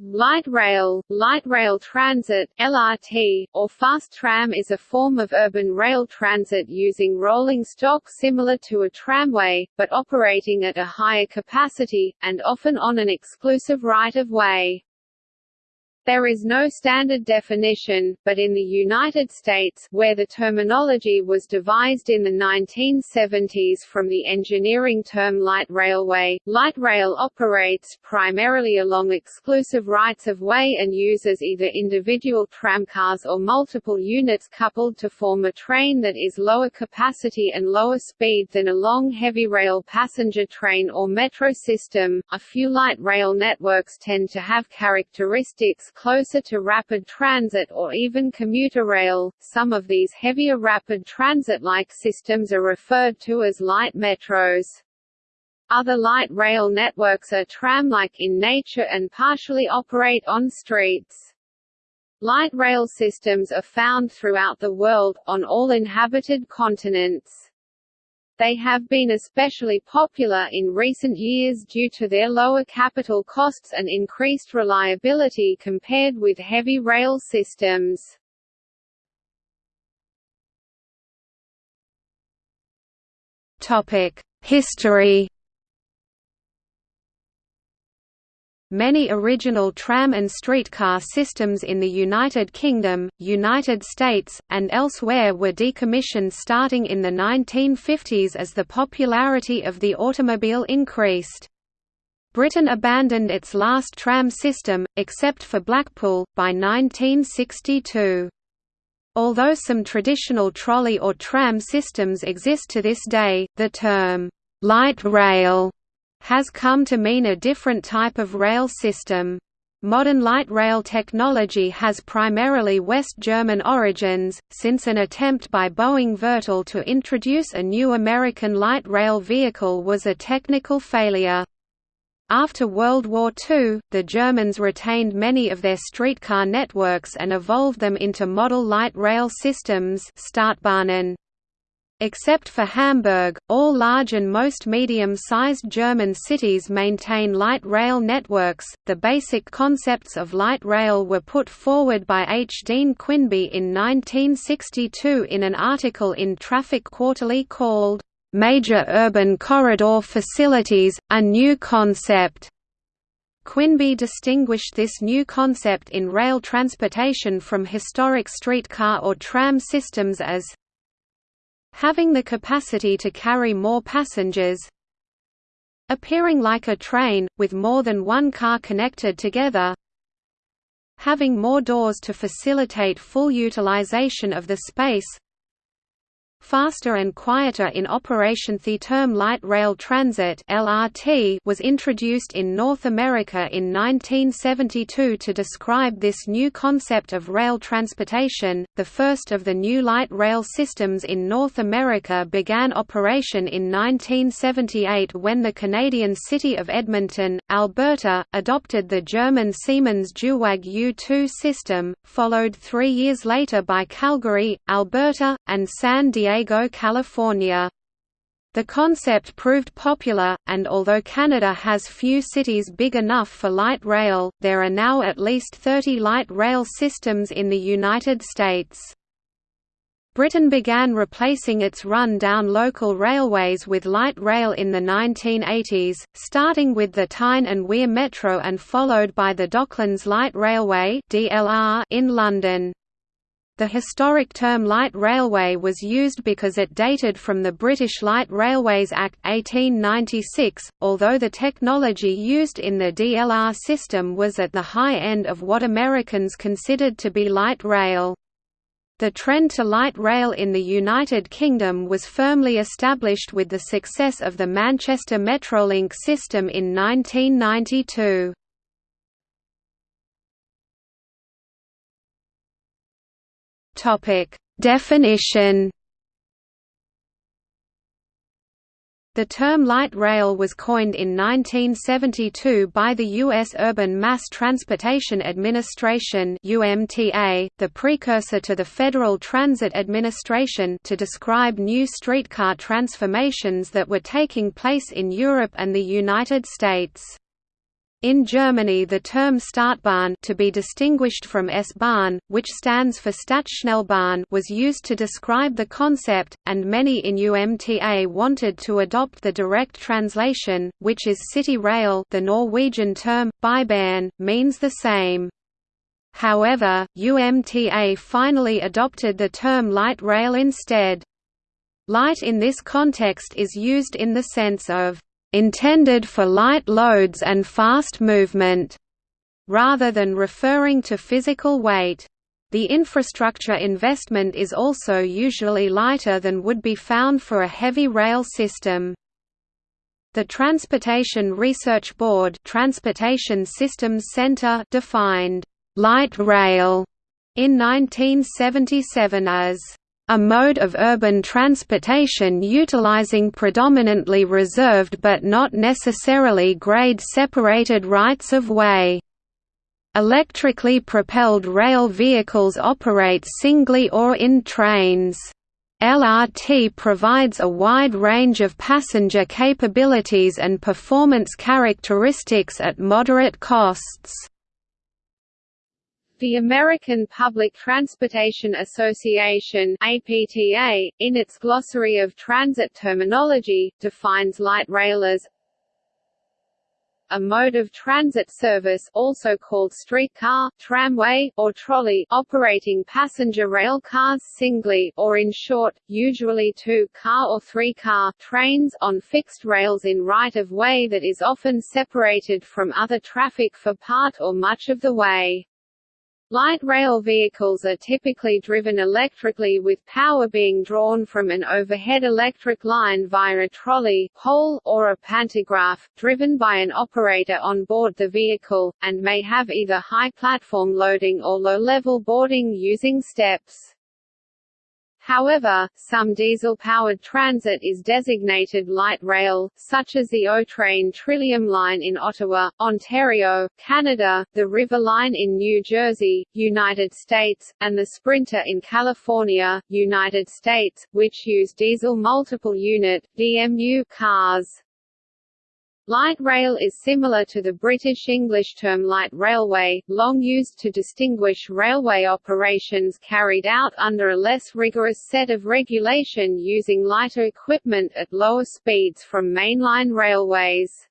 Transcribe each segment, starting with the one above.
Light rail, light rail transit (LRT), or fast tram is a form of urban rail transit using rolling stock similar to a tramway, but operating at a higher capacity, and often on an exclusive right-of-way. There is no standard definition, but in the United States, where the terminology was devised in the 1970s from the engineering term light railway, light rail operates primarily along exclusive rights-of-way and uses either individual tramcars or multiple units coupled to form a train that is lower capacity and lower speed than a long heavy rail passenger train or metro system. A few light rail networks tend to have characteristics closer to rapid transit or even commuter rail. Some of these heavier rapid transit-like systems are referred to as light metros. Other light rail networks are tram-like in nature and partially operate on streets. Light rail systems are found throughout the world, on all inhabited continents. They have been especially popular in recent years due to their lower capital costs and increased reliability compared with heavy rail systems. History Many original tram and streetcar systems in the United Kingdom, United States, and elsewhere were decommissioned starting in the 1950s as the popularity of the automobile increased. Britain abandoned its last tram system, except for Blackpool, by 1962. Although some traditional trolley or tram systems exist to this day, the term, light rail has come to mean a different type of rail system. Modern light rail technology has primarily West German origins, since an attempt by Boeing Vertol to introduce a new American light rail vehicle was a technical failure. After World War II, the Germans retained many of their streetcar networks and evolved them into model light rail systems Stadtbahnen. Except for Hamburg, all large and most medium-sized German cities maintain light rail networks. The basic concepts of light rail were put forward by H. Dean Quinby in 1962 in an article in Traffic Quarterly called, Major Urban Corridor Facilities, a New Concept. Quinby distinguished this new concept in rail transportation from historic streetcar or tram systems as having the capacity to carry more passengers appearing like a train, with more than one car connected together having more doors to facilitate full utilization of the space faster and quieter in operation. The term light rail transit (LRT) was introduced in North America in 1972 to describe this new concept of rail transportation. The first of the new light rail systems in North America began operation in 1978 when the Canadian city of Edmonton, Alberta, adopted the German Siemens Duewag U2 system, followed 3 years later by Calgary, Alberta, and San Diego Diego, California. The concept proved popular, and although Canada has few cities big enough for light rail, there are now at least 30 light rail systems in the United States. Britain began replacing its run-down local railways with light rail in the 1980s, starting with the Tyne and Wear Metro and followed by the Docklands Light Railway in London. The historic term light railway was used because it dated from the British Light Railways Act 1896, although the technology used in the DLR system was at the high end of what Americans considered to be light rail. The trend to light rail in the United Kingdom was firmly established with the success of the Manchester Metrolink system in 1992. Topic: Definition. The term light rail was coined in 1972 by the U.S. Urban Mass Transportation Administration (UMTA), the precursor to the Federal Transit Administration, to describe new streetcar transformations that were taking place in Europe and the United States. In Germany the term Stadtbahn to be distinguished from S-Bahn, which stands for Stadtschnellbahn was used to describe the concept, and many in UMTA wanted to adopt the direct translation, which is city rail the Norwegian term, Bybahn, means the same. However, UMTA finally adopted the term light rail instead. Light in this context is used in the sense of intended for light loads and fast movement, rather than referring to physical weight. The infrastructure investment is also usually lighter than would be found for a heavy rail system. The Transportation Research Board Transportation Systems Center defined light rail in 1977 as a mode of urban transportation utilizing predominantly reserved but not necessarily grade-separated rights-of-way. Electrically propelled rail vehicles operate singly or in trains. LRT provides a wide range of passenger capabilities and performance characteristics at moderate costs. The American Public Transportation Association APTA, in its glossary of transit terminology, defines light rail as a mode of transit service also called streetcar, tramway, or trolley operating passenger rail cars singly or in short, usually two-car or three-car trains on fixed rails in right-of-way that is often separated from other traffic for part or much of the way. Light rail vehicles are typically driven electrically with power being drawn from an overhead electric line via a trolley pole, or a pantograph, driven by an operator on board the vehicle, and may have either high platform loading or low-level boarding using steps. However, some diesel-powered transit is designated light rail, such as the O-Train Trillium Line in Ottawa, Ontario, Canada, the River Line in New Jersey, United States, and the Sprinter in California, United States, which use diesel multiple unit DMU cars. Light rail is similar to the British English term light railway, long used to distinguish railway operations carried out under a less rigorous set of regulation using lighter equipment at lower speeds from mainline railways.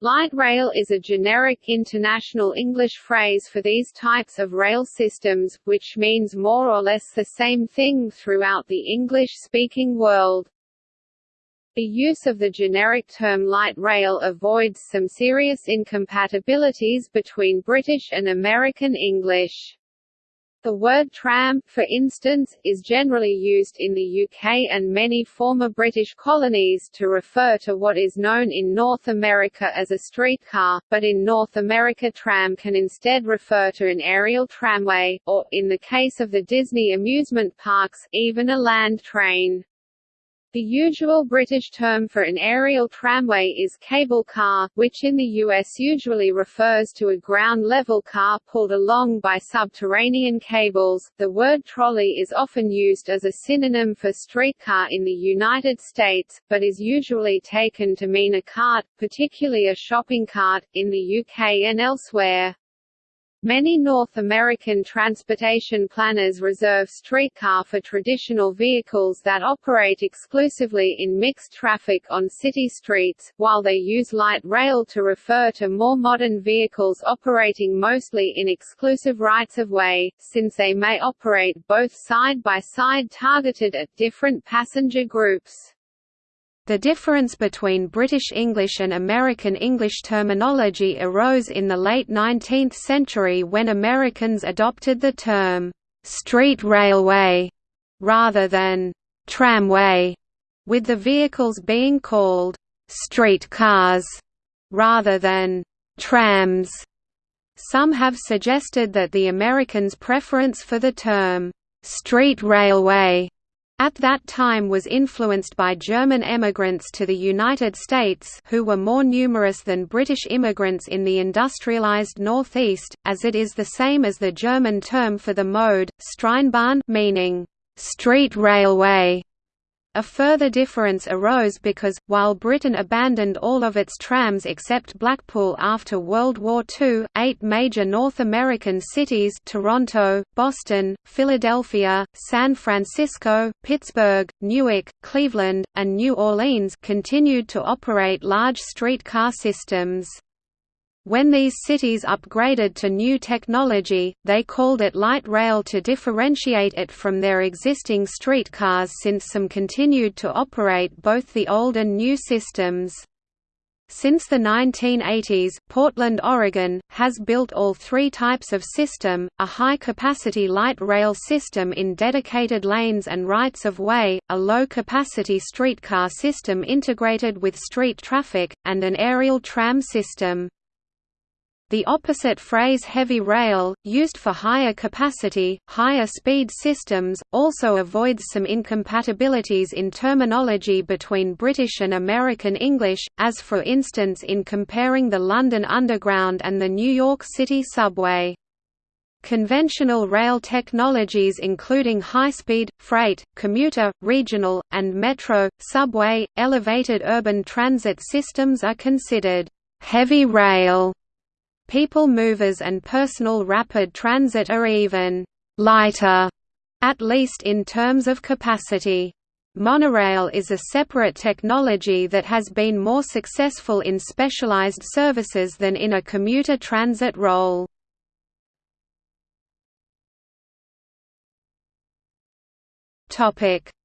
Light rail is a generic international English phrase for these types of rail systems, which means more or less the same thing throughout the English-speaking world. The use of the generic term light rail avoids some serious incompatibilities between British and American English. The word tram, for instance, is generally used in the UK and many former British colonies to refer to what is known in North America as a streetcar, but in North America tram can instead refer to an aerial tramway, or, in the case of the Disney amusement parks, even a land train. The usual British term for an aerial tramway is cable car, which in the US usually refers to a ground-level car pulled along by subterranean cables. The word trolley is often used as a synonym for streetcar in the United States, but is usually taken to mean a cart, particularly a shopping cart, in the UK and elsewhere. Many North American transportation planners reserve streetcar for traditional vehicles that operate exclusively in mixed traffic on city streets, while they use light rail to refer to more modern vehicles operating mostly in exclusive rights-of-way, since they may operate both side by side targeted at different passenger groups. The difference between British English and American English terminology arose in the late 19th century when Americans adopted the term, "'street railway' rather than "'tramway', with the vehicles being called "'street cars' rather than "'trams'. Some have suggested that the Americans' preference for the term, "'street railway' at that time was influenced by German emigrants to the United States who were more numerous than British immigrants in the industrialized Northeast, as it is the same as the German term for the mode, Straßenbahn meaning, street railway. A further difference arose because, while Britain abandoned all of its trams except Blackpool after World War II, eight major North American cities Toronto, Boston, Philadelphia, San Francisco, Pittsburgh, Newark, Cleveland, and New Orleans continued to operate large streetcar systems. When these cities upgraded to new technology, they called it light rail to differentiate it from their existing streetcars since some continued to operate both the old and new systems. Since the 1980s, Portland, Oregon, has built all three types of system, a high-capacity light rail system in dedicated lanes and rights-of-way, a low-capacity streetcar system integrated with street traffic, and an aerial tram system. The opposite phrase heavy rail, used for higher capacity, higher speed systems, also avoids some incompatibilities in terminology between British and American English, as for instance in comparing the London Underground and the New York City subway. Conventional rail technologies including high-speed, freight, commuter, regional, and metro, subway, elevated urban transit systems are considered heavy rail People movers and personal rapid transit are even «lighter», at least in terms of capacity. Monorail is a separate technology that has been more successful in specialized services than in a commuter transit role.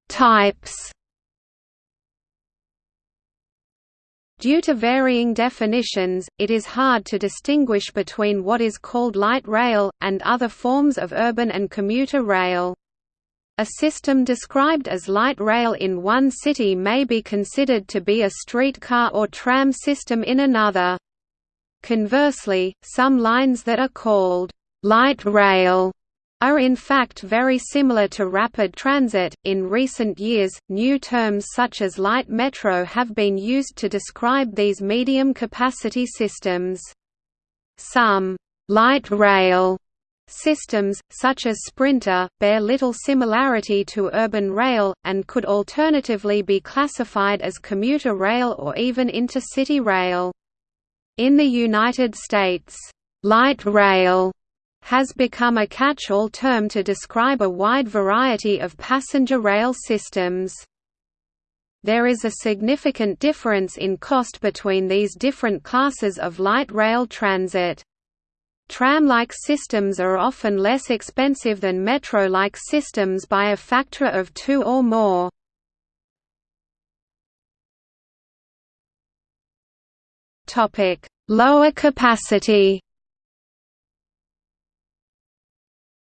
Types Due to varying definitions, it is hard to distinguish between what is called light rail, and other forms of urban and commuter rail. A system described as light rail in one city may be considered to be a streetcar or tram system in another. Conversely, some lines that are called light rail are in fact very similar to rapid transit. In recent years, new terms such as light metro have been used to describe these medium capacity systems. Some light rail systems, such as Sprinter, bear little similarity to urban rail, and could alternatively be classified as commuter rail or even intercity rail. In the United States, light rail has become a catch-all term to describe a wide variety of passenger rail systems. There is a significant difference in cost between these different classes of light rail transit. Tram-like systems are often less expensive than metro-like systems by a factor of two or more. Lower capacity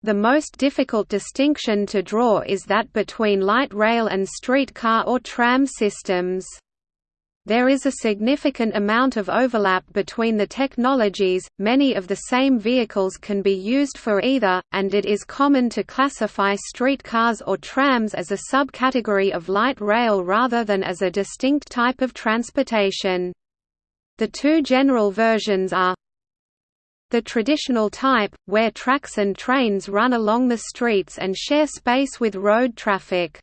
The most difficult distinction to draw is that between light rail and streetcar or tram systems. There is a significant amount of overlap between the technologies, many of the same vehicles can be used for either, and it is common to classify streetcars or trams as a subcategory of light rail rather than as a distinct type of transportation. The two general versions are the traditional type, where tracks and trains run along the streets and share space with road traffic.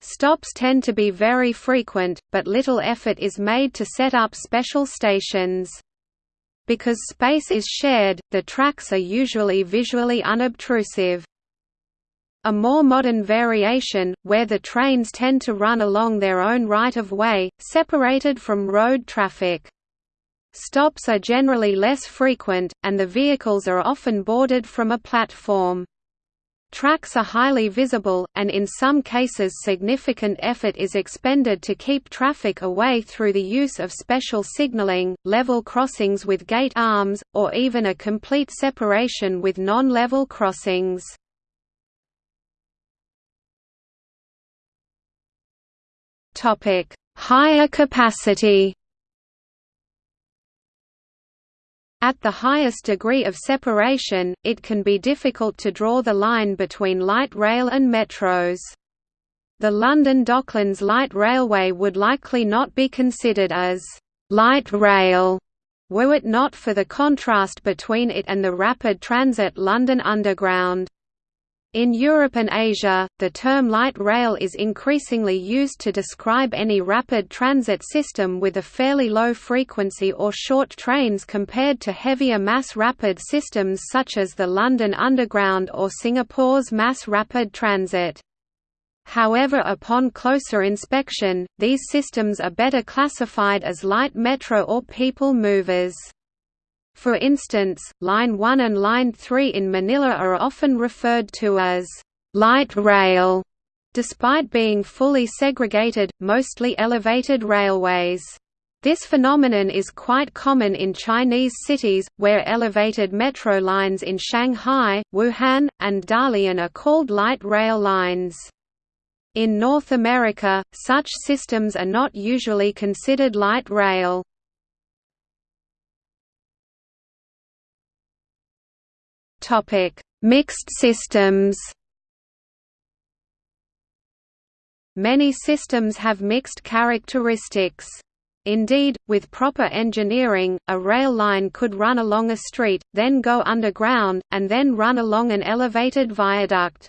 Stops tend to be very frequent, but little effort is made to set up special stations. Because space is shared, the tracks are usually visually unobtrusive. A more modern variation, where the trains tend to run along their own right-of-way, separated from road traffic. Stops are generally less frequent, and the vehicles are often boarded from a platform. Tracks are highly visible, and in some cases significant effort is expended to keep traffic away through the use of special signaling, level crossings with gate arms, or even a complete separation with non-level crossings. Higher capacity At the highest degree of separation, it can be difficult to draw the line between light rail and metros. The London Docklands Light Railway would likely not be considered as light rail were it not for the contrast between it and the rapid transit London Underground. In Europe and Asia, the term light rail is increasingly used to describe any rapid transit system with a fairly low frequency or short trains compared to heavier mass rapid systems such as the London Underground or Singapore's Mass Rapid Transit. However upon closer inspection, these systems are better classified as light metro or people movers. For instance, Line 1 and Line 3 in Manila are often referred to as light rail, despite being fully segregated, mostly elevated railways. This phenomenon is quite common in Chinese cities, where elevated metro lines in Shanghai, Wuhan, and Dalian are called light rail lines. In North America, such systems are not usually considered light rail. Topic: Mixed systems. Many systems have mixed characteristics. Indeed, with proper engineering, a rail line could run along a street, then go underground, and then run along an elevated viaduct.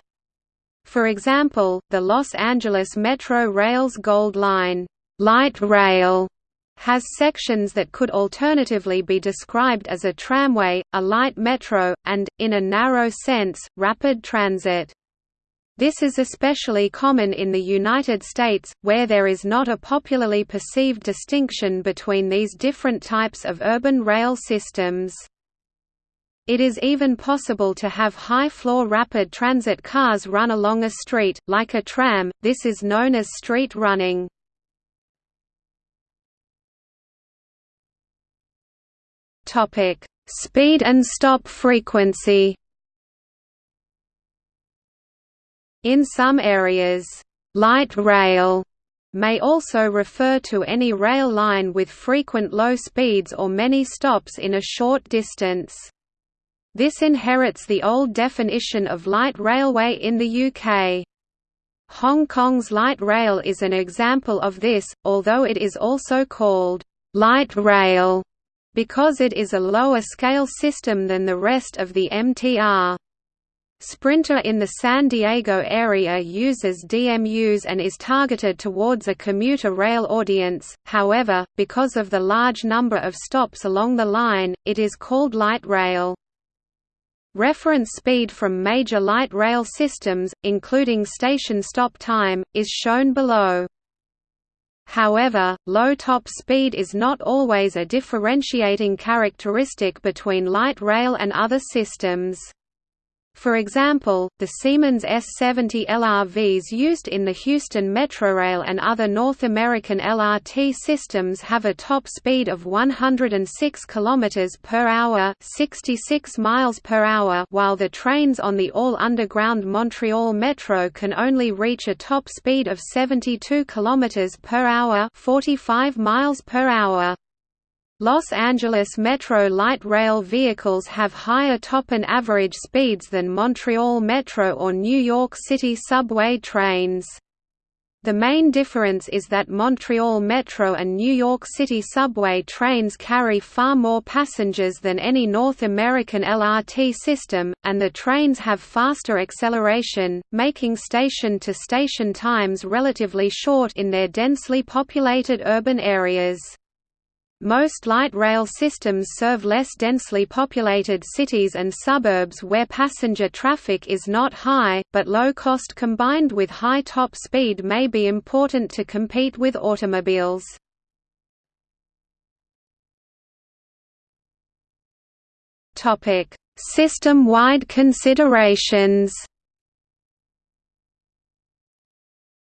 For example, the Los Angeles Metro Rail's Gold Line light rail has sections that could alternatively be described as a tramway, a light metro, and, in a narrow sense, rapid transit. This is especially common in the United States, where there is not a popularly perceived distinction between these different types of urban rail systems. It is even possible to have high-floor rapid transit cars run along a street, like a tram, this is known as street running. Topic: Speed and stop frequency. In some areas, light rail may also refer to any rail line with frequent low speeds or many stops in a short distance. This inherits the old definition of light railway in the UK. Hong Kong's light rail is an example of this, although it is also called light rail because it is a lower-scale system than the rest of the MTR. Sprinter in the San Diego area uses DMUs and is targeted towards a commuter rail audience, however, because of the large number of stops along the line, it is called light rail. Reference speed from major light rail systems, including station stop time, is shown below. However, low top speed is not always a differentiating characteristic between light rail and other systems. For example, the Siemens S70 LRVs used in the Houston Metrorail and other North American LRT systems have a top speed of 106 km per hour, 66 miles per hour, while the trains on the all-underground Montreal Metro can only reach a top speed of 72 km per hour, 45 miles per hour. Los Angeles Metro light rail vehicles have higher top and average speeds than Montreal Metro or New York City subway trains. The main difference is that Montreal Metro and New York City subway trains carry far more passengers than any North American LRT system, and the trains have faster acceleration, making station-to-station -station times relatively short in their densely populated urban areas. Most light rail systems serve less densely populated cities and suburbs where passenger traffic is not high, but low cost combined with high top speed may be important to compete with automobiles. System-wide considerations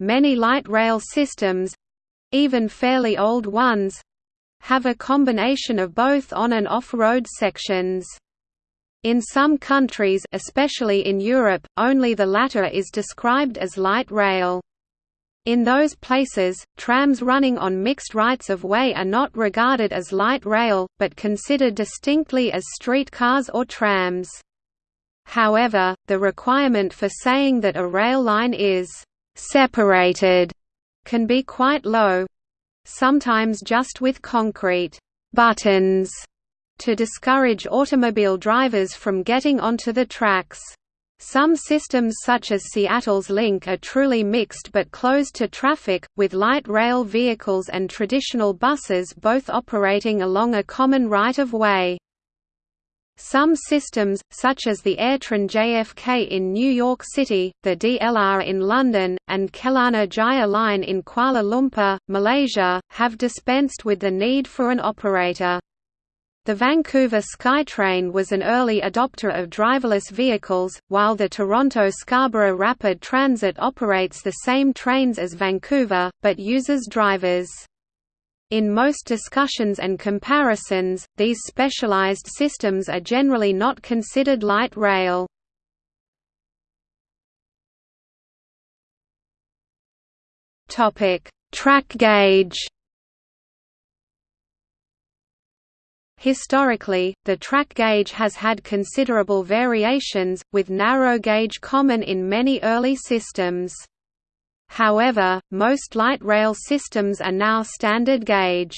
Many light rail systems—even fairly old ones, have a combination of both on and off-road sections. In some countries especially in Europe, only the latter is described as light rail. In those places, trams running on mixed rights-of-way are not regarded as light rail, but considered distinctly as streetcars or trams. However, the requirement for saying that a rail line is «separated» can be quite low, sometimes just with concrete buttons to discourage automobile drivers from getting onto the tracks. Some systems such as Seattle's Link are truly mixed but closed to traffic, with light rail vehicles and traditional buses both operating along a common right-of-way. Some systems, such as the AirTrain JFK in New York City, the DLR in London, and Kelana Jaya Line in Kuala Lumpur, Malaysia, have dispensed with the need for an operator. The Vancouver SkyTrain was an early adopter of driverless vehicles, while the Toronto Scarborough Rapid Transit operates the same trains as Vancouver, but uses drivers. In most discussions and comparisons, these specialized systems are generally not considered light rail. Track gauge Historically, the track gauge has had considerable variations, with narrow gauge common in many early systems. However, most light rail systems are now standard gauge.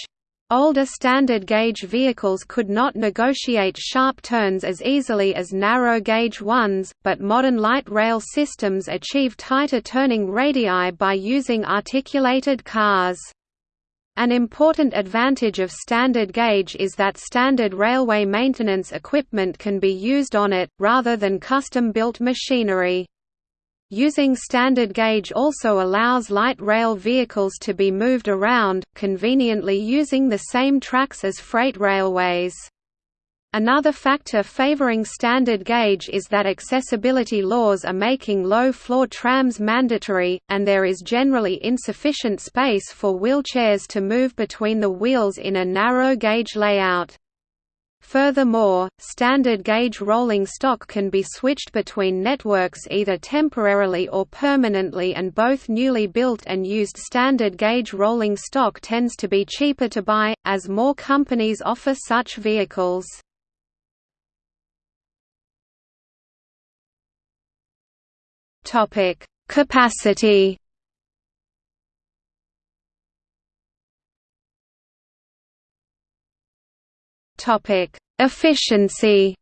Older standard gauge vehicles could not negotiate sharp turns as easily as narrow gauge ones, but modern light rail systems achieve tighter turning radii by using articulated cars. An important advantage of standard gauge is that standard railway maintenance equipment can be used on it, rather than custom-built machinery. Using standard gauge also allows light rail vehicles to be moved around, conveniently using the same tracks as freight railways. Another factor favoring standard gauge is that accessibility laws are making low-floor trams mandatory, and there is generally insufficient space for wheelchairs to move between the wheels in a narrow gauge layout. Furthermore, standard gauge rolling stock can be switched between networks either temporarily or permanently and both newly built and used standard gauge rolling stock tends to be cheaper to buy, as more companies offer such vehicles. Capacity. Efficiency.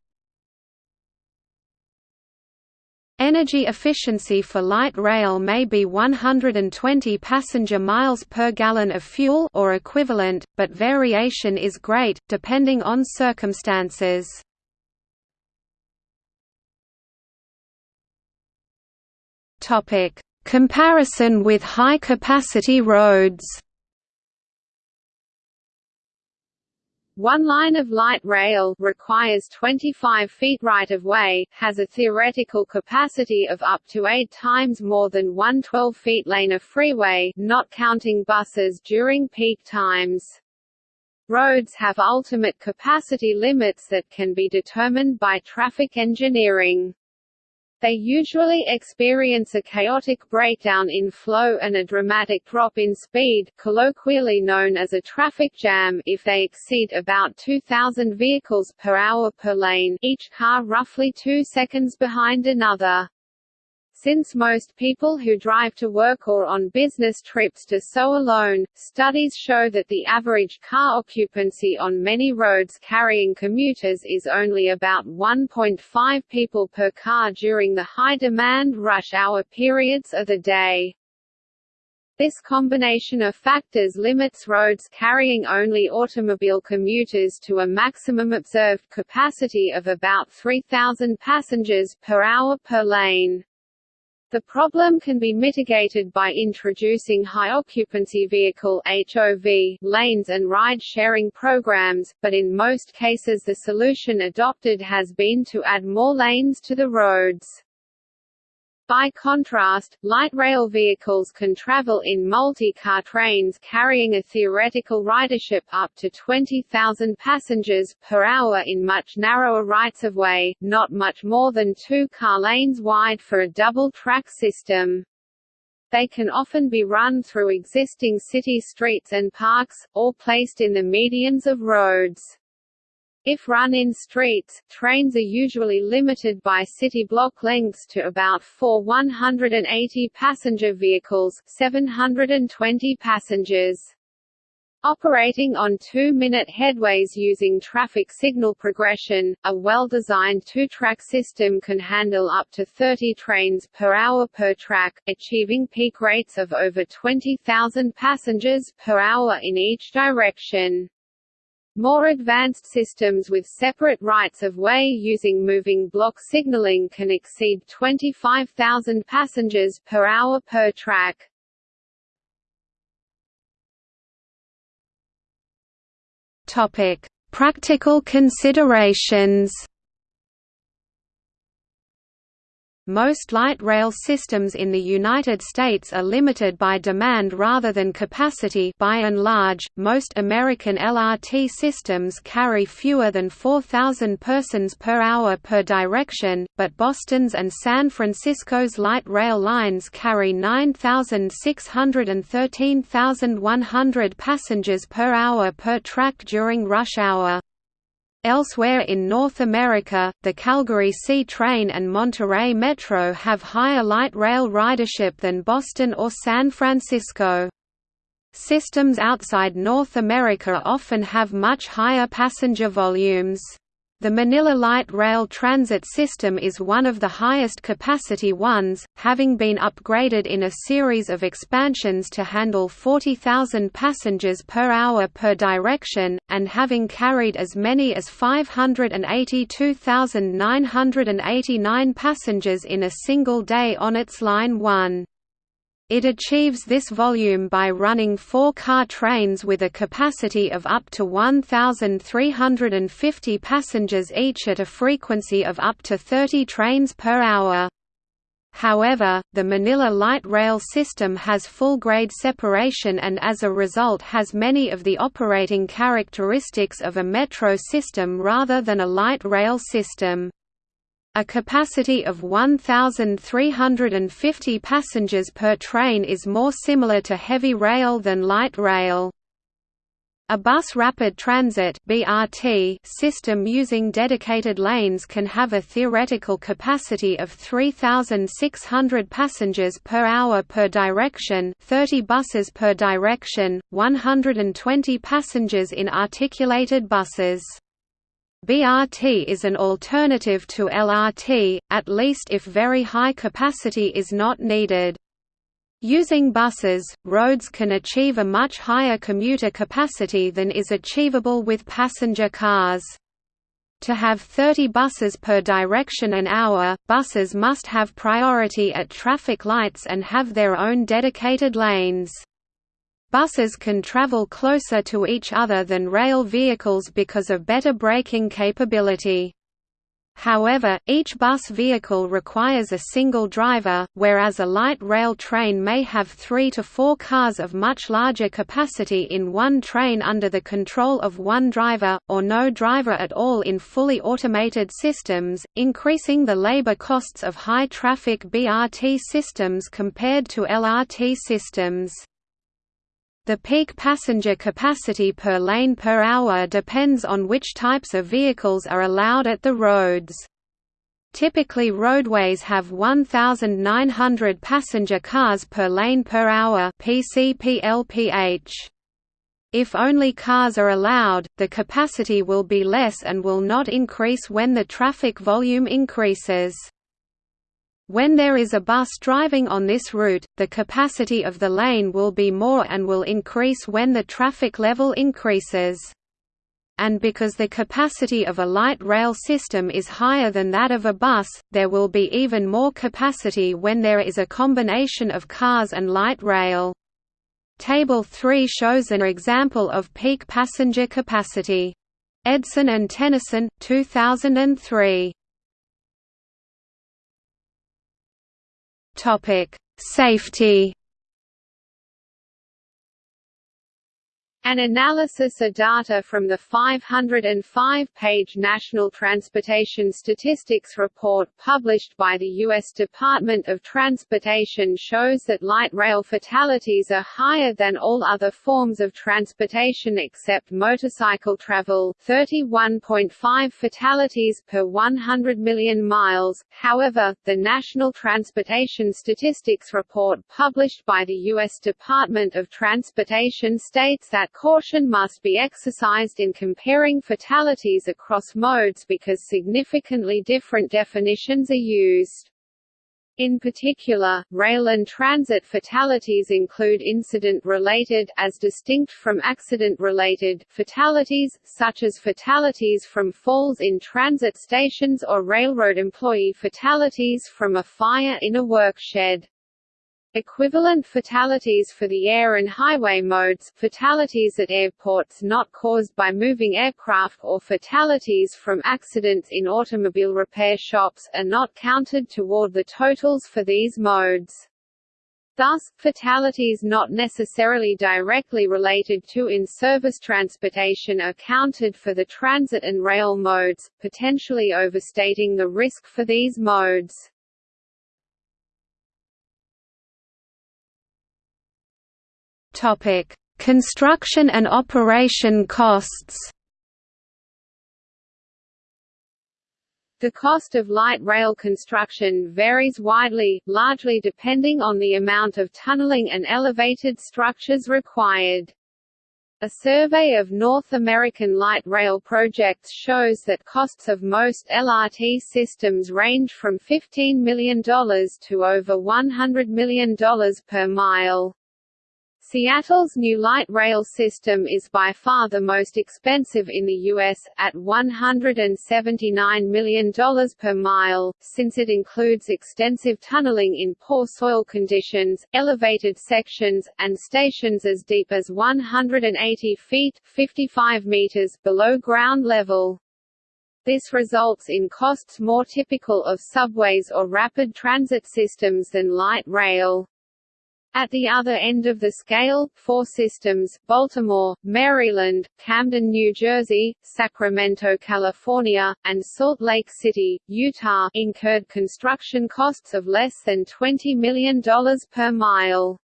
Energy efficiency for light rail may be 120 passenger miles per gallon of fuel or equivalent, but variation is great, depending on circumstances. Comparison with high-capacity roads. One line of light rail requires 25 feet right-of-way, has a theoretical capacity of up to 8 times more than one 12-feet lane of freeway not counting buses during peak times. Roads have ultimate capacity limits that can be determined by traffic engineering. They usually experience a chaotic breakdown in flow and a dramatic drop in speed colloquially known as a traffic jam if they exceed about 2,000 vehicles per hour per lane each car roughly two seconds behind another. Since most people who drive to work or on business trips do so alone, studies show that the average car occupancy on many roads carrying commuters is only about 1.5 people per car during the high-demand rush hour periods of the day. This combination of factors limits roads carrying only automobile commuters to a maximum observed capacity of about 3,000 passengers per hour per lane. The problem can be mitigated by introducing high-occupancy vehicle HOV lanes and ride-sharing programs, but in most cases the solution adopted has been to add more lanes to the roads. By contrast, light rail vehicles can travel in multi-car trains carrying a theoretical ridership up to 20,000 passengers per hour in much narrower rights-of-way, not much more than two car lanes wide for a double-track system. They can often be run through existing city streets and parks, or placed in the medians of roads. If run in streets, trains are usually limited by city block lengths to about 4 180 passenger vehicles 720 passengers. Operating on two-minute headways using traffic signal progression, a well-designed two-track system can handle up to 30 trains per hour per track, achieving peak rates of over 20,000 passengers per hour in each direction. More advanced systems with separate rights-of-way using moving block signaling can exceed 25,000 passengers per hour per track. Topic: Practical considerations. Most light rail systems in the United States are limited by demand rather than capacity by and large, most American LRT systems carry fewer than 4,000 persons per hour per direction, but Boston's and San Francisco's light rail lines carry 9,600 and 13,100 passengers per hour per track during rush hour. Elsewhere in North America, the Calgary C train and Monterrey Metro have higher light rail ridership than Boston or San Francisco. Systems outside North America often have much higher passenger volumes. The Manila Light Rail Transit System is one of the highest capacity ones, having been upgraded in a series of expansions to handle 40,000 passengers per hour per direction, and having carried as many as 582,989 passengers in a single day on its Line 1. It achieves this volume by running four-car trains with a capacity of up to 1,350 passengers each at a frequency of up to 30 trains per hour. However, the Manila light rail system has full-grade separation and as a result has many of the operating characteristics of a metro system rather than a light rail system. A capacity of 1,350 passengers per train is more similar to heavy rail than light rail. A bus rapid transit (BRT) system using dedicated lanes can have a theoretical capacity of 3600 passengers per hour per direction, 30 buses per direction, 120 passengers in articulated buses. BRT is an alternative to LRT, at least if very high capacity is not needed. Using buses, roads can achieve a much higher commuter capacity than is achievable with passenger cars. To have 30 buses per direction an hour, buses must have priority at traffic lights and have their own dedicated lanes. Buses can travel closer to each other than rail vehicles because of better braking capability. However, each bus vehicle requires a single driver, whereas a light rail train may have three to four cars of much larger capacity in one train under the control of one driver, or no driver at all in fully automated systems, increasing the labor costs of high-traffic BRT systems compared to LRT systems. The peak passenger capacity per lane per hour depends on which types of vehicles are allowed at the roads. Typically roadways have 1,900 passenger cars per lane per hour PCPLPH. If only cars are allowed, the capacity will be less and will not increase when the traffic volume increases. When there is a bus driving on this route, the capacity of the lane will be more and will increase when the traffic level increases. And because the capacity of a light rail system is higher than that of a bus, there will be even more capacity when there is a combination of cars and light rail. Table 3 shows an example of peak passenger capacity. Edson and Tennyson, 2003. Topic: Safety An analysis of data from the 505-page National Transportation Statistics Report published by the U.S. Department of Transportation shows that light rail fatalities are higher than all other forms of transportation except motorcycle travel 31.5 fatalities per 100 million miles. However, the National Transportation Statistics Report published by the U.S. Department of Transportation states that that caution must be exercised in comparing fatalities across modes because significantly different definitions are used. In particular, rail and transit fatalities include incident-related as distinct from accident-related fatalities, such as fatalities from falls in transit stations or railroad employee fatalities from a fire in a workshed. Equivalent fatalities for the air and highway modes fatalities at airports not caused by moving aircraft or fatalities from accidents in automobile repair shops are not counted toward the totals for these modes. Thus, fatalities not necessarily directly related to in-service transportation are counted for the transit and rail modes, potentially overstating the risk for these modes. Topic: Construction and operation costs. The cost of light rail construction varies widely, largely depending on the amount of tunneling and elevated structures required. A survey of North American light rail projects shows that costs of most LRT systems range from $15 million to over $100 million per mile. Seattle's new light rail system is by far the most expensive in the U.S., at $179 million per mile, since it includes extensive tunneling in poor soil conditions, elevated sections, and stations as deep as 180 feet 55 meters below ground level. This results in costs more typical of subways or rapid transit systems than light rail. At the other end of the scale, four systems Baltimore, Maryland, Camden, New Jersey, Sacramento, California, and Salt Lake City, Utah incurred construction costs of less than $20 million per mile.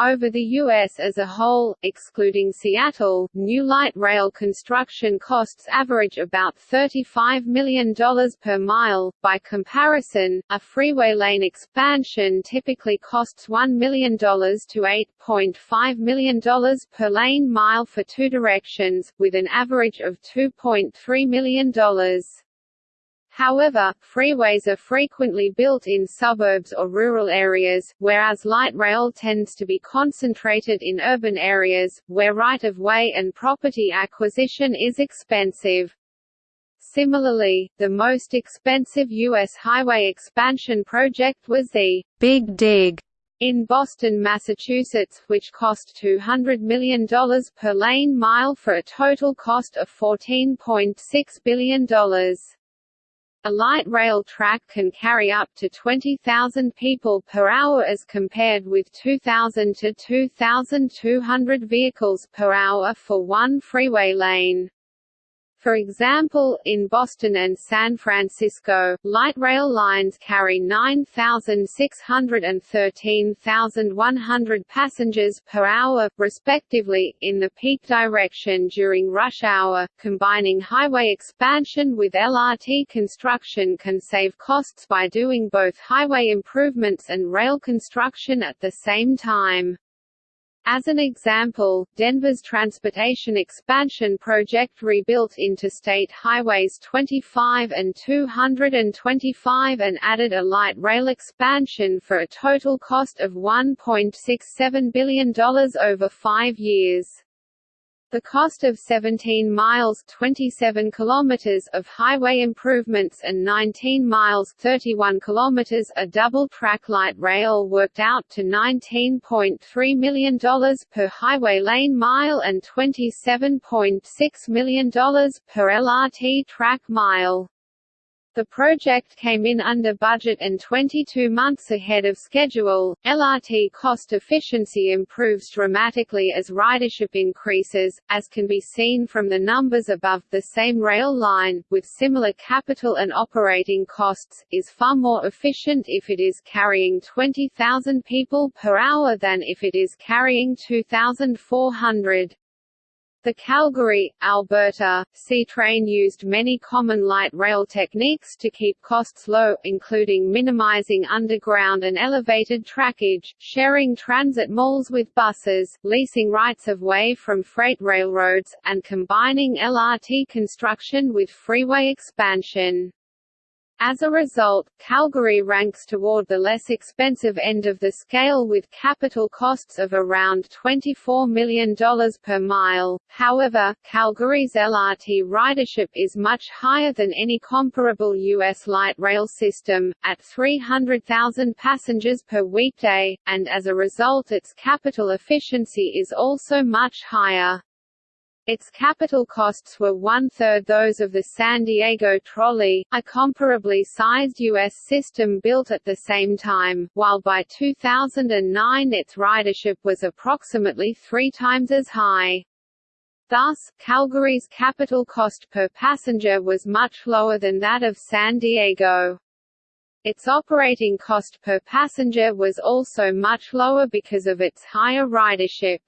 Over the U.S. as a whole, excluding Seattle, new light rail construction costs average about $35 million per mile. By comparison, a freeway lane expansion typically costs $1 million to $8.5 million per lane mile for two directions, with an average of $2.3 million. However, freeways are frequently built in suburbs or rural areas, whereas light rail tends to be concentrated in urban areas, where right-of-way and property acquisition is expensive. Similarly, the most expensive U.S. highway expansion project was the Big Dig in Boston, Massachusetts, which cost $200 million per lane mile for a total cost of $14.6 billion. A light rail track can carry up to 20,000 people per hour as compared with 2,000 to 2,200 vehicles per hour for one freeway lane. For example, in Boston and San Francisco, light rail lines carry 9,600 and 13,100 passengers per hour, respectively, in the peak direction during rush hour. Combining highway expansion with LRT construction can save costs by doing both highway improvements and rail construction at the same time. As an example, Denver's transportation expansion project rebuilt Interstate Highways 25 and 225 and added a light rail expansion for a total cost of $1.67 billion over five years. The cost of 17 miles 27 kilometers of highway improvements and 19 miles 31 kilometers a double-track light rail worked out to $19.3 million per highway lane mile and $27.6 million per LRT track mile. The project came in under budget and 22 months ahead of schedule. LRT cost efficiency improves dramatically as ridership increases, as can be seen from the numbers above. The same rail line, with similar capital and operating costs, is far more efficient if it is carrying 20,000 people per hour than if it is carrying 2,400. The Calgary, Alberta, C-Train used many common light rail techniques to keep costs low, including minimizing underground and elevated trackage, sharing transit malls with buses, leasing rights-of-way from freight railroads, and combining LRT construction with freeway expansion. As a result, Calgary ranks toward the less expensive end of the scale with capital costs of around $24 million per mile. However, Calgary's LRT ridership is much higher than any comparable U.S. light rail system, at 300,000 passengers per weekday, and as a result its capital efficiency is also much higher. Its capital costs were one-third those of the San Diego Trolley, a comparably sized U.S. system built at the same time, while by 2009 its ridership was approximately three times as high. Thus, Calgary's capital cost per passenger was much lower than that of San Diego. Its operating cost per passenger was also much lower because of its higher ridership.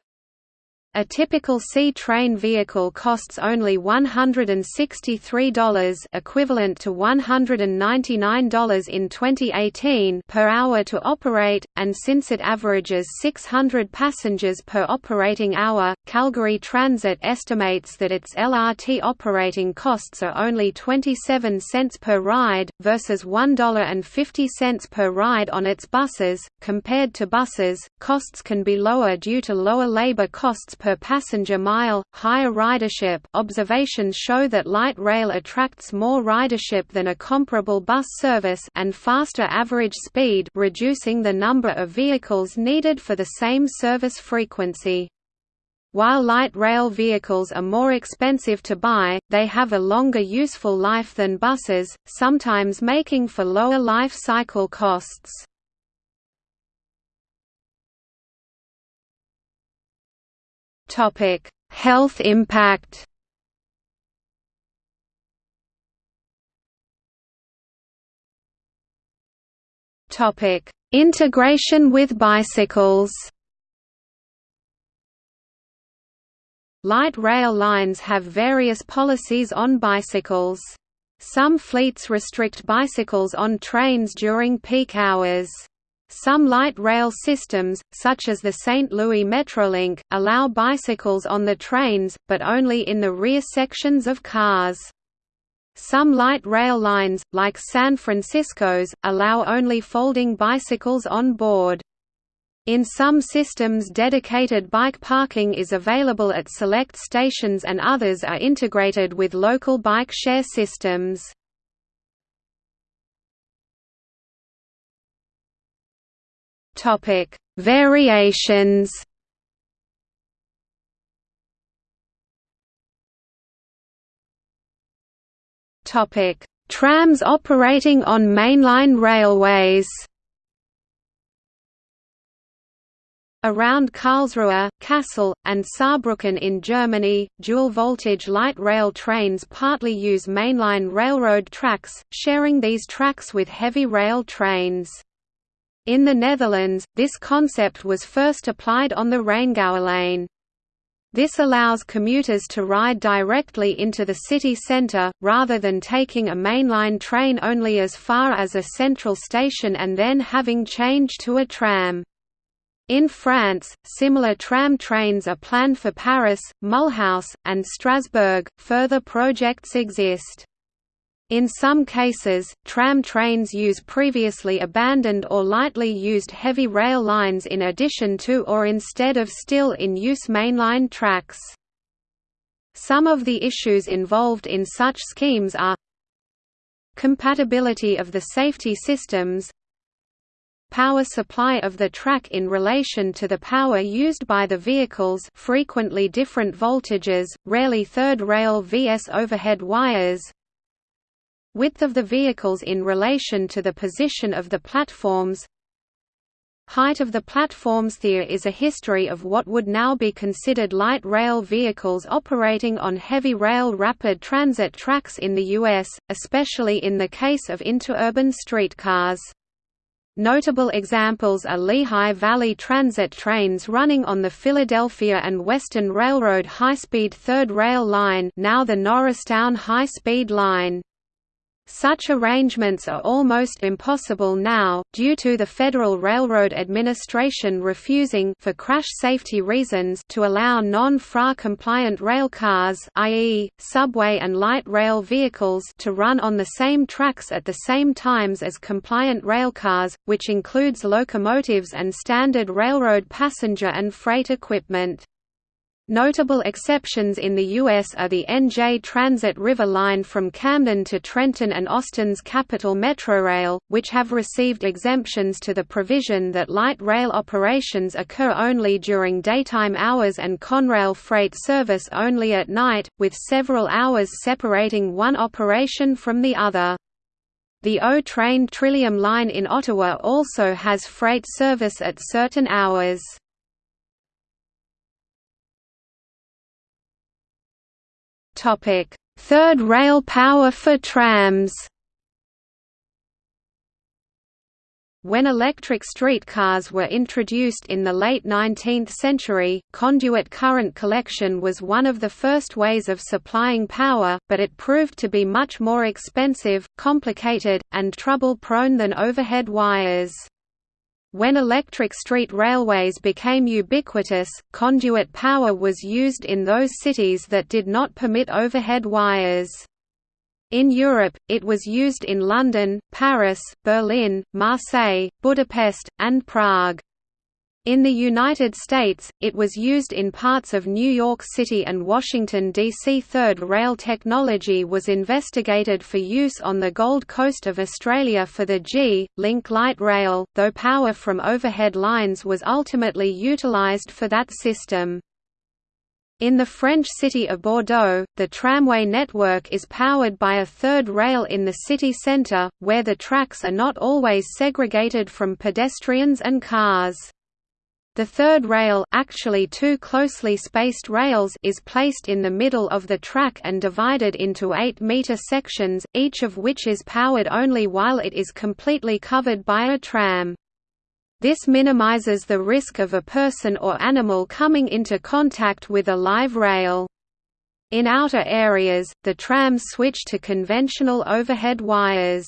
A typical C-train vehicle costs only $163 equivalent to $199 in 2018 per hour to operate, and since it averages 600 passengers per operating hour, Calgary Transit estimates that its LRT operating costs are only 27 cents per ride, versus $1.50 per ride on its buses. Compared to buses, costs can be lower due to lower labor costs per per passenger mile, higher ridership observations show that light rail attracts more ridership than a comparable bus service and faster average speed reducing the number of vehicles needed for the same service frequency. While light rail vehicles are more expensive to buy, they have a longer useful life than buses, sometimes making for lower life cycle costs. Topic: Health impact. Topic: Integration with bicycles. Light rail lines have various policies on bicycles. Some fleets restrict bicycles on trains during peak hours. Some light rail systems, such as the St. Louis Metrolink, allow bicycles on the trains, but only in the rear sections of cars. Some light rail lines, like San Francisco's, allow only folding bicycles on board. In some systems dedicated bike parking is available at select stations and others are integrated with local bike share systems. Topic: Variations. Topic: Trams operating on mainline railways. Around Karlsruhe, Kassel, and Saarbrücken in Germany, dual-voltage light rail trains partly use mainline railroad tracks, sharing these tracks with heavy rail trains. In the Netherlands, this concept was first applied on the Rijngouwelijn. This allows commuters to ride directly into the city centre, rather than taking a mainline train only as far as a central station and then having change to a tram. In France, similar tram trains are planned for Paris, Mulhouse, and Strasbourg. Further projects exist. In some cases, tram trains use previously abandoned or lightly used heavy rail lines in addition to or instead of still in use mainline tracks. Some of the issues involved in such schemes are compatibility of the safety systems power supply of the track in relation to the power used by the vehicles frequently different voltages, rarely third rail vs overhead wires width of the vehicles in relation to the position of the platforms Height of the platforms There is a history of what would now be considered light rail vehicles operating on heavy rail rapid transit tracks in the U.S., especially in the case of interurban streetcars. Notable examples are Lehigh Valley Transit trains running on the Philadelphia and Western Railroad high-speed third rail line now the Norristown High-Speed Line. Such arrangements are almost impossible now, due to the Federal Railroad Administration refusing for crash safety reasons to allow non-FRA compliant railcars i.e., subway and light rail vehicles to run on the same tracks at the same times as compliant railcars, which includes locomotives and standard railroad passenger and freight equipment. Notable exceptions in the U.S. are the NJ Transit River Line from Camden to Trenton and Austin's Capital Metrorail, which have received exemptions to the provision that light rail operations occur only during daytime hours and Conrail freight service only at night, with several hours separating one operation from the other. The O-Train Trillium Line in Ottawa also has freight service at certain hours. Third rail power for trams. When electric streetcars were introduced in the late 19th century, conduit current collection was one of the first ways of supplying power, but it proved to be much more expensive, complicated, and trouble-prone than overhead wires. When electric street railways became ubiquitous, conduit power was used in those cities that did not permit overhead wires. In Europe, it was used in London, Paris, Berlin, Marseille, Budapest, and Prague. In the United States, it was used in parts of New York City and Washington, D.C. Third rail technology was investigated for use on the Gold Coast of Australia for the G-Link light rail, though power from overhead lines was ultimately utilised for that system. In the French city of Bordeaux, the tramway network is powered by a third rail in the city centre, where the tracks are not always segregated from pedestrians and cars. The third rail actually two closely spaced rails is placed in the middle of the track and divided into 8-meter sections, each of which is powered only while it is completely covered by a tram. This minimizes the risk of a person or animal coming into contact with a live rail. In outer areas, the trams switch to conventional overhead wires.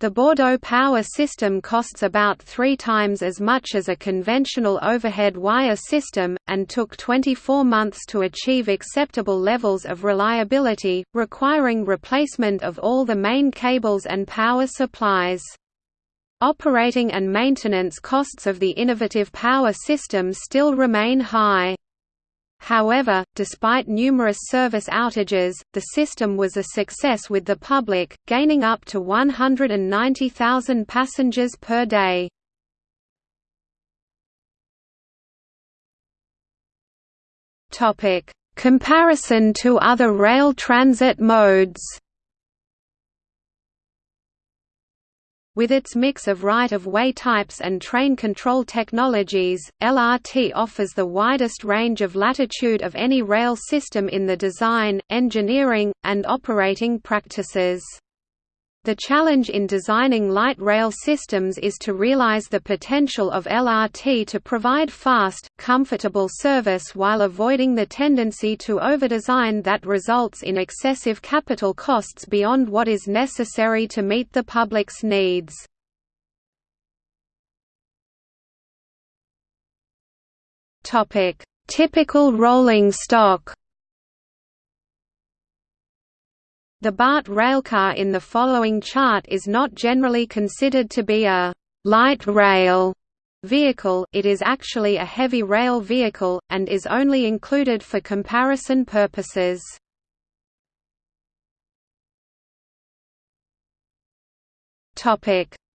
The Bordeaux power system costs about three times as much as a conventional overhead wire system, and took 24 months to achieve acceptable levels of reliability, requiring replacement of all the main cables and power supplies. Operating and maintenance costs of the innovative power system still remain high. However, despite numerous service outages, the system was a success with the public, gaining up to 190,000 passengers per day. Comparison to other rail transit modes With its mix of right-of-way types and train control technologies, LRT offers the widest range of latitude of any rail system in the design, engineering, and operating practices. The challenge in designing light rail systems is to realize the potential of LRT to provide fast, comfortable service while avoiding the tendency to overdesign that results in excessive capital costs beyond what is necessary to meet the public's needs. Typical rolling stock The BART railcar in the following chart is not generally considered to be a «light rail» vehicle, it is actually a heavy rail vehicle, and is only included for comparison purposes.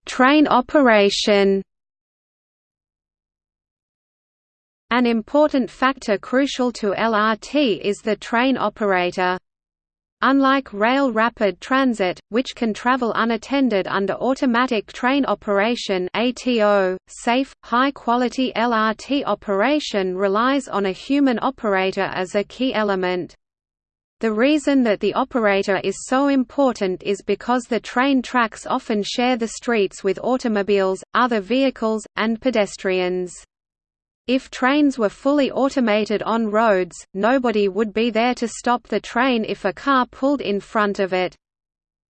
Train operation An important factor crucial to LRT is the train operator. Unlike rail rapid transit, which can travel unattended under automatic train operation ATO, safe, high-quality LRT operation relies on a human operator as a key element. The reason that the operator is so important is because the train tracks often share the streets with automobiles, other vehicles, and pedestrians. If trains were fully automated on roads, nobody would be there to stop the train if a car pulled in front of it.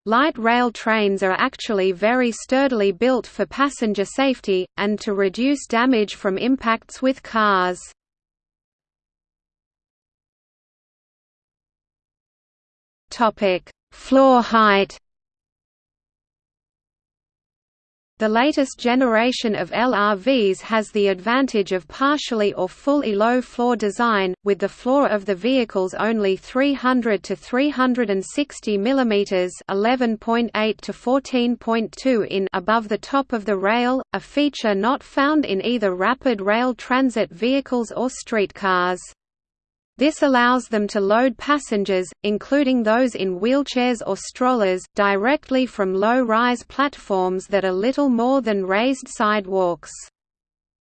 Light rail trains are actually very sturdily built for passenger safety, and to reduce damage from impacts with cars. Floor height. The latest generation of LRVs has the advantage of partially or fully low-floor design, with the floor of the vehicles only 300 to 360 mm (11.8 to 14.2 in) above the top of the rail, a feature not found in either rapid rail transit vehicles or streetcars. This allows them to load passengers, including those in wheelchairs or strollers, directly from low-rise platforms that are little more than raised sidewalks.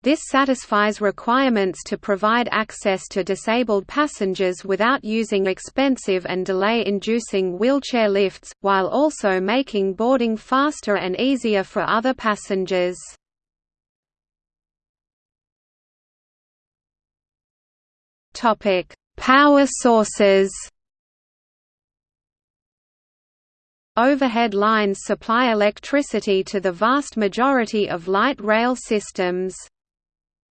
This satisfies requirements to provide access to disabled passengers without using expensive and delay-inducing wheelchair lifts, while also making boarding faster and easier for other passengers. Topic: Power sources. Overhead lines supply electricity to the vast majority of light rail systems.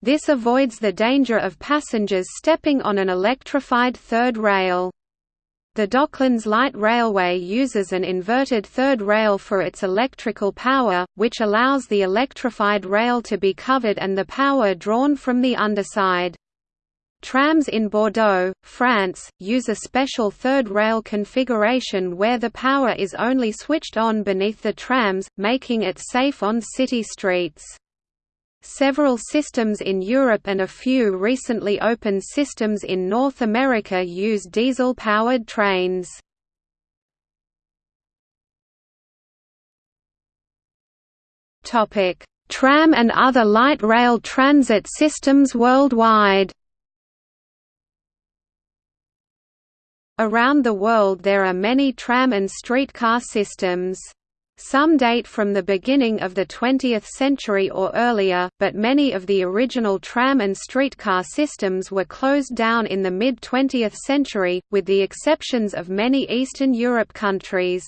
This avoids the danger of passengers stepping on an electrified third rail. The Docklands Light Railway uses an inverted third rail for its electrical power, which allows the electrified rail to be covered and the power drawn from the underside. Trams in Bordeaux, France, use a special third rail configuration where the power is only switched on beneath the trams, making it safe on city streets. Several systems in Europe and a few recently opened systems in North America use diesel-powered trains. Tram and other light rail transit systems worldwide Around the world there are many tram and streetcar systems. Some date from the beginning of the 20th century or earlier, but many of the original tram and streetcar systems were closed down in the mid-20th century, with the exceptions of many Eastern Europe countries.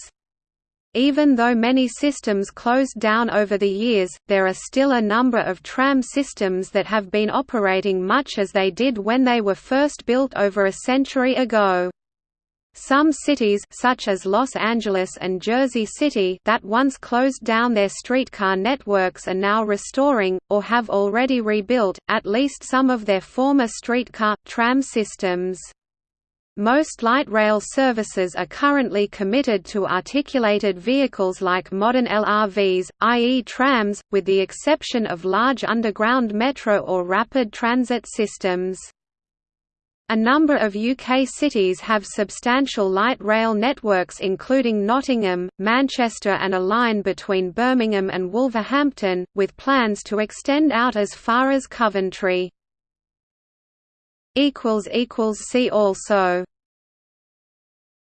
Even though many systems closed down over the years, there are still a number of tram systems that have been operating much as they did when they were first built over a century ago. Some cities such as Los Angeles and Jersey City that once closed down their streetcar networks are now restoring, or have already rebuilt, at least some of their former streetcar, tram systems. Most light rail services are currently committed to articulated vehicles like modern LRVs, i.e. trams, with the exception of large underground metro or rapid transit systems. A number of UK cities have substantial light rail networks including Nottingham, Manchester and a line between Birmingham and Wolverhampton, with plans to extend out as far as Coventry. See also